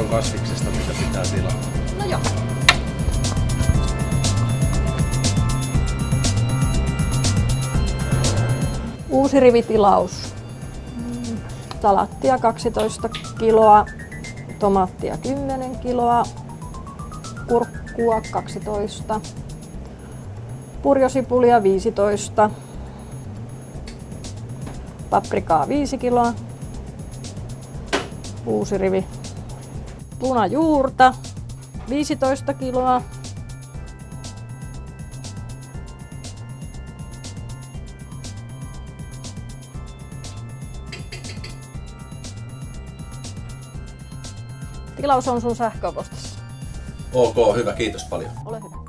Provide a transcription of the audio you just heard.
on kasviksesta, mitä pitää tilata. No joo. Uusi rivitilaus. Salattia 12 kiloa, tomaattia 10 kiloa, kurkkua 12, purjosipulia 15, paprikaa 5 kiloa, uusi rivi, punajuurta 15 kiloa, Tilaus on sun sähköpostissa. Ok, hyvä, kiitos paljon. Ole hyvä.